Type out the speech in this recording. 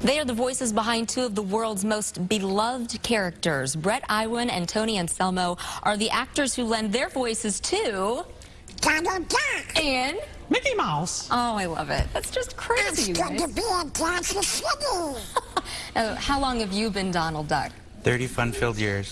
They are the voices behind two of the world's most beloved characters. Bret Iwan and Tony Anselmo are the actors who lend their voices to Donald Duck. and Mickey Mouse. oh, I love it. That's just crazy. It's good to be in Kansas City. How long have you been Donald Duck? 30 fun-filled years.